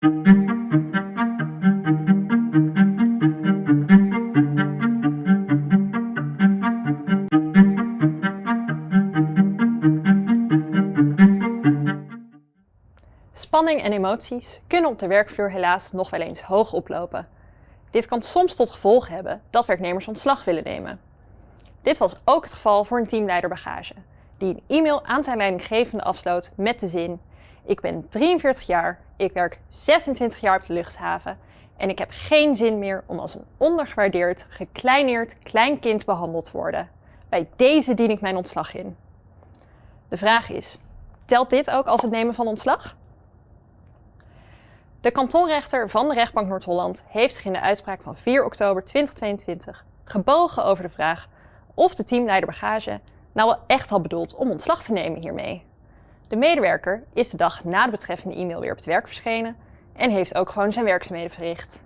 Spanning en emoties kunnen op de werkvloer helaas nog wel eens hoog oplopen. Dit kan soms tot gevolg hebben dat werknemers ontslag willen nemen. Dit was ook het geval voor een teamleider bagage, die een e-mail aan zijn leidinggevende afsloot met de zin Ik ben 43 jaar, ik werk 26 jaar op de luchthaven en ik heb geen zin meer om als een ondergewaardeerd, gekleineerd klein kind behandeld te worden. Bij deze dien ik mijn ontslag in. De vraag is, telt dit ook als het nemen van ontslag? De kantonrechter van de rechtbank Noord-Holland heeft zich in de uitspraak van 4 oktober 2022 gebogen over de vraag of de teamleider bagage nou wel echt had bedoeld om ontslag te nemen hiermee. De medewerker is de dag na de betreffende e-mail weer op het werk verschenen en heeft ook gewoon zijn werkzaamheden verricht.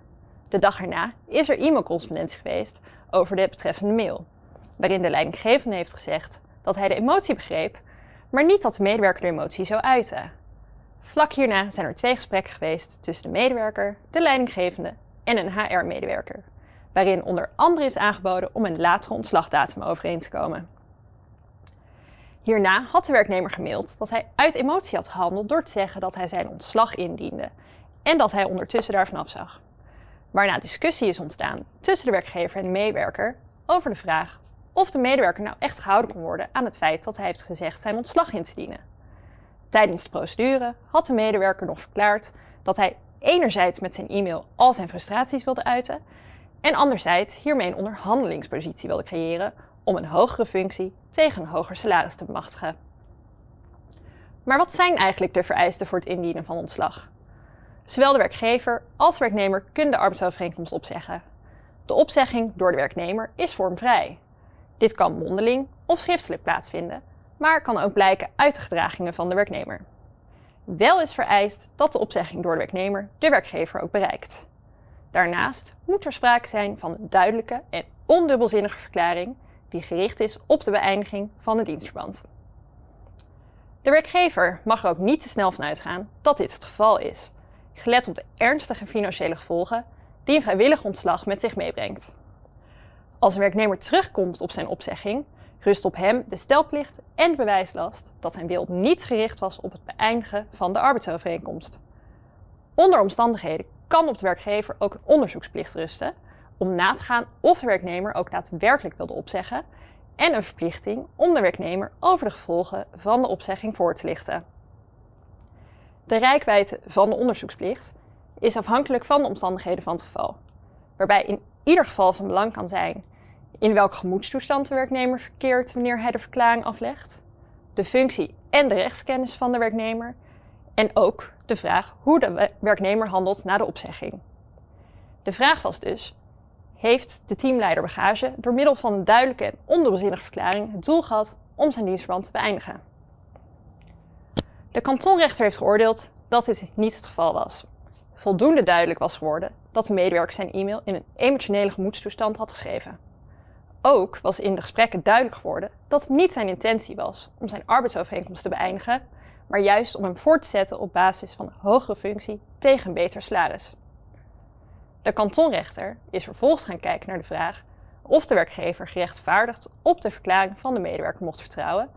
De dag erna is er e-mailcorrespondentie geweest over de betreffende mail, waarin de leidinggevende heeft gezegd dat hij de emotie begreep, maar niet dat de medewerker de emotie zou uiten. Vlak hierna zijn er twee gesprekken geweest tussen de medewerker, de leidinggevende en een HR-medewerker, waarin onder andere is aangeboden om een latere ontslagdatum overeen te komen. Hierna had de werknemer gemaild dat hij uit emotie had gehandeld door te zeggen dat hij zijn ontslag indiende en dat hij ondertussen daarvan afzag. Waarna discussie is ontstaan tussen de werkgever en de medewerker over de vraag of de medewerker nou echt gehouden kon worden aan het feit dat hij heeft gezegd zijn ontslag in te dienen. Tijdens de procedure had de medewerker nog verklaard dat hij enerzijds met zijn e-mail al zijn frustraties wilde uiten en anderzijds hiermee een onderhandelingspositie wilde creëren om een hogere functie tegen een hoger salaris te bemachtigen. Maar wat zijn eigenlijk de vereisten voor het indienen van ontslag? Zowel de werkgever als de werknemer kunnen de arbeidsovereenkomst opzeggen. De opzegging door de werknemer is vormvrij. Dit kan mondeling of schriftelijk plaatsvinden maar kan ook blijken uit de gedragingen van de werknemer. Wel is vereist dat de opzegging door de werknemer de werkgever ook bereikt. Daarnaast moet er sprake zijn van een duidelijke en ondubbelzinnige verklaring die gericht is op de beëindiging van het dienstverband. De werkgever mag er ook niet te snel van uitgaan dat dit het geval is, gelet op de ernstige financiële gevolgen die een vrijwillig ontslag met zich meebrengt. Als een werknemer terugkomt op zijn opzegging, rust op hem de stelplicht en de bewijslast dat zijn wil niet gericht was op het beëindigen van de arbeidsovereenkomst. Onder omstandigheden kan op de werkgever ook een onderzoeksplicht rusten om na te gaan of de werknemer ook daadwerkelijk wilde opzeggen en een verplichting om de werknemer over de gevolgen van de opzegging voor te lichten. De rijkwijde van de onderzoeksplicht is afhankelijk van de omstandigheden van het geval, waarbij in ieder geval van belang kan zijn in welke gemoedstoestand de werknemer verkeert wanneer hij de verklaring aflegt, de functie en de rechtskennis van de werknemer en ook de vraag hoe de werknemer handelt na de opzegging. De vraag was dus, heeft de teamleider bagage door middel van een duidelijke en ondubbelzinnige verklaring het doel gehad om zijn dienstverband te beëindigen? De kantonrechter heeft geoordeeld dat dit niet het geval was. Voldoende duidelijk was geworden dat de medewerker zijn e-mail in een emotionele gemoedstoestand had geschreven. Ook was in de gesprekken duidelijk geworden dat het niet zijn intentie was om zijn arbeidsovereenkomst te beëindigen, maar juist om hem voor te zetten op basis van een hogere functie tegen een beter salaris. De kantonrechter is vervolgens gaan kijken naar de vraag of de werkgever gerechtvaardigd op de verklaring van de medewerker mocht vertrouwen,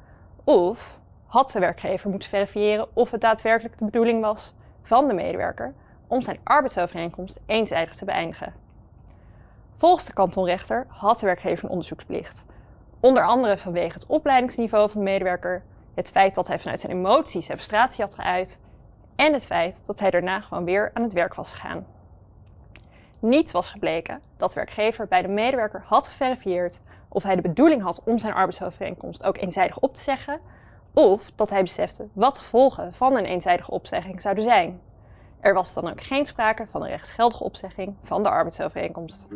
of had de werkgever moeten verifiëren of het daadwerkelijk de bedoeling was van de medewerker om zijn arbeidsovereenkomst eenzijdig te beëindigen. Volgens de kantonrechter had de werkgever een onderzoeksplicht. Onder andere vanwege het opleidingsniveau van de medewerker, het feit dat hij vanuit zijn emoties en frustratie had geuit en het feit dat hij daarna gewoon weer aan het werk was gegaan. Niet was gebleken dat de werkgever bij de medewerker had geverifieerd of hij de bedoeling had om zijn arbeidsovereenkomst ook eenzijdig op te zeggen, of dat hij besefte wat gevolgen van een eenzijdige opzegging zouden zijn. Er was dan ook geen sprake van een rechtsgeldige opzegging van de arbeidsovereenkomst.